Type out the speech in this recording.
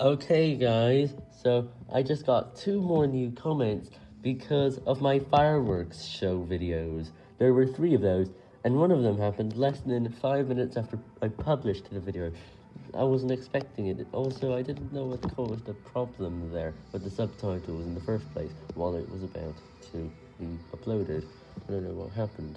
Okay guys, so I just got two more new comments because of my fireworks show videos. There were three of those, and one of them happened less than five minutes after I published the video. I wasn't expecting it. Also, I didn't know what caused the problem there with the subtitles in the first place while it was about to be uploaded. I don't know what happened.